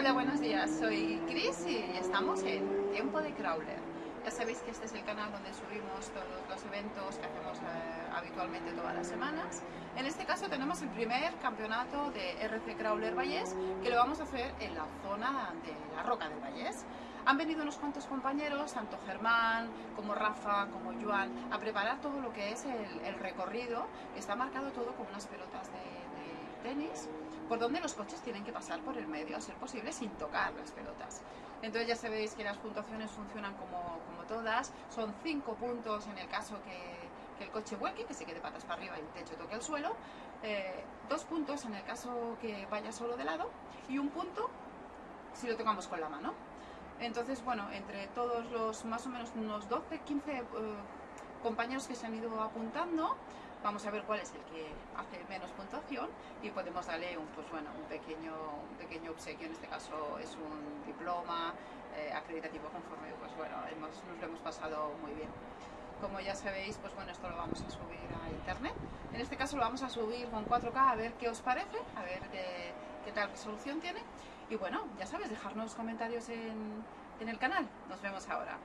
Hola, buenos días. Soy Chris y estamos en Tiempo de Crawler. Ya sabéis que este es el canal donde subimos todos los eventos que hacemos eh, habitualmente todas las semanas. En este caso tenemos el primer campeonato de RC Crawler Vallés que lo vamos a hacer en la zona de la Roca de Vallés. Han venido unos cuantos compañeros, tanto Germán como Rafa, como Joan, a preparar todo lo que es el, recorrido. Está marcado todo con unas pelotas de, de tenis por donde los coches tienen que pasar por el medio, a ser posible, sin tocar las pelotas. Entonces ya sabéis que las puntuaciones funcionan como, como todas, son cinco puntos en el caso que, el coche vuelque, que se quede patas para arriba y el techo toque el suelo, eh, dos puntos en el caso que vaya solo de lado y un punto si lo tocamos con la mano. Entonces, bueno, entre todos los más o menos unos 12, 15 eh, compañeros que se han ido apuntando, vamos a ver cuál es el que hace menos y podemos darle un, pues bueno, un, pequeño, un pequeño obsequio, en este caso es un diploma eh, acreditativo conforme pues bueno, hemos, nos lo hemos pasado muy bien. Como ya sabéis, pues bueno, esto lo vamos a subir a internet. En este caso lo vamos a subir con 4K a ver qué os parece, a ver qué, qué tal resolución tiene. Y bueno, ya sabes, dejarnos comentarios en, en el canal. Nos vemos ahora.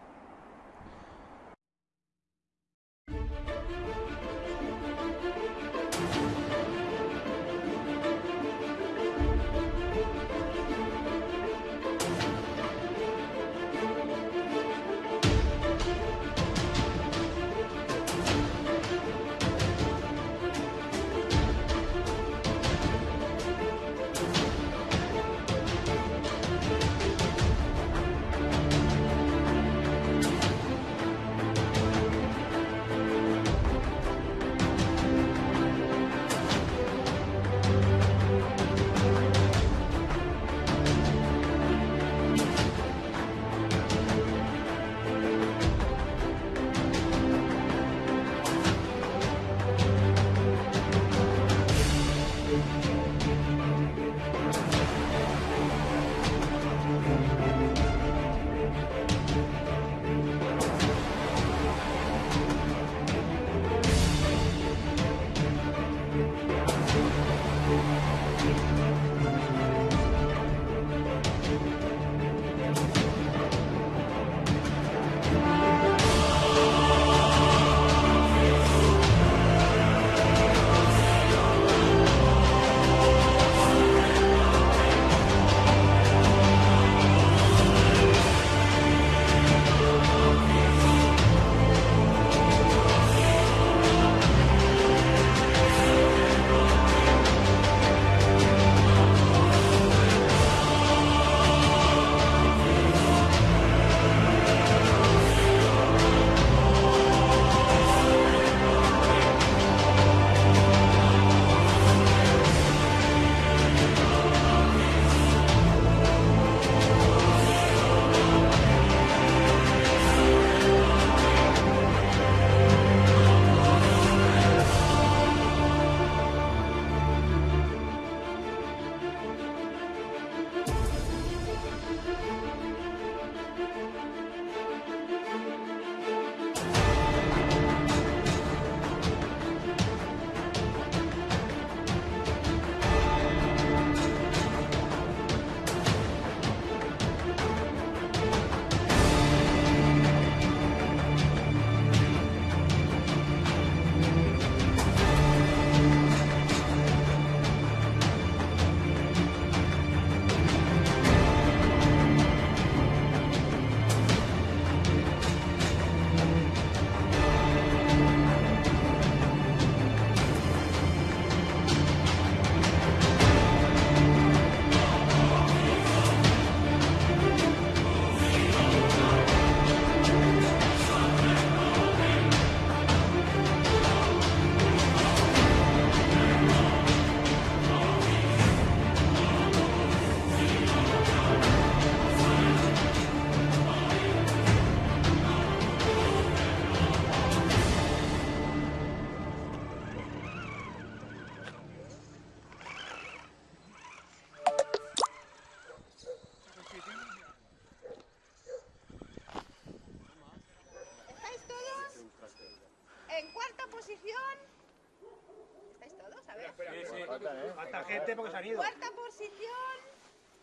Gente porque se han ido. Cuarta posición,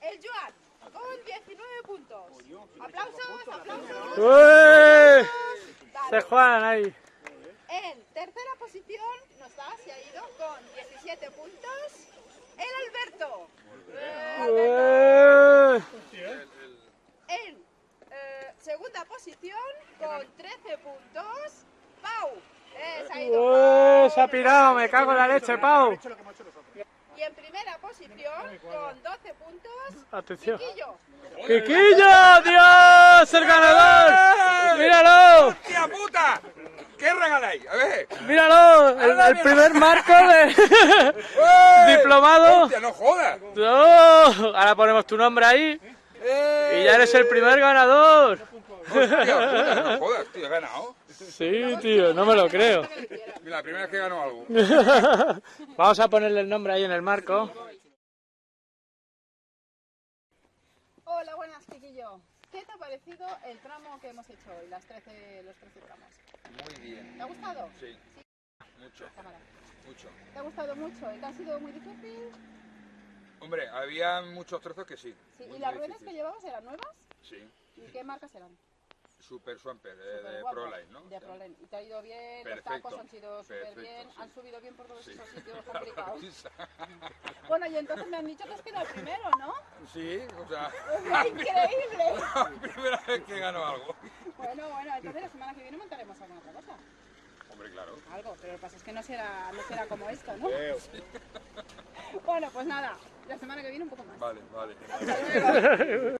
el Joan. con 19 puntos. Aplausos, aplausos. Se juegan ahí. En tercera posición nos da, se ha ido con 17 puntos. El Alberto. En eh, segunda posición con 13 puntos. Pau. Eh, se ha ido ¡Uy! Pau. Se ha pirado, me cago en la leche, Pau. Y en primera posición con 12 puntos. Atención. Chiquillo. ¡Quiquillo! ¡Dios! ¡El ganador! ¡Míralo! ¡Hostia puta! ¿Qué regaláis? A ver. ¡Míralo! El, el primer marco de diplomado. ¡Hostia, no jodas! ¡Oh! Ahora ponemos tu nombre ahí ¡Eh! y ya eres el primer ganador. ¡Hostia puta! No jodas, tío, he ganado. Sí, tío, no me lo creo. Mira, la primera vez que gano algo. Vamos a ponerle el nombre ahí en el marco. Hola, buenas, Chiquillo. ¿Qué te ha parecido el tramo que hemos hecho hoy, las 13, los 13 tramos? Muy bien. ¿Te ha gustado? Sí. Mucho, Cámara. mucho. ¿Te ha gustado mucho? ¿El que ha sido muy difícil? Hombre, había muchos trozos que sí. Sí. ¿Y las ruedas que llevabas eran nuevas? Sí. ¿Y qué marcas eran? Super Swamper, de, de. ProLine, ¿no? De ProLine. ¿Y te ha ido bien? Perfecto. Los tacos han sido súper Perfecto, bien. sí. Han subido bien por todos Sí. esos sitios complicados. Bueno, y entonces me han dicho que has quedado primero, ¿no? Sí, o sea, ¡Increíble! la primera vez que gano algo. Bueno, bueno, entonces la semana que viene montaremos alguna otra cosa. Hombre, claro. Algo, pero lo que pasa es que no será, no será como esto, ¿no? bueno, pues nada, la semana que viene un poco más. Vale, vale. Hasta luego.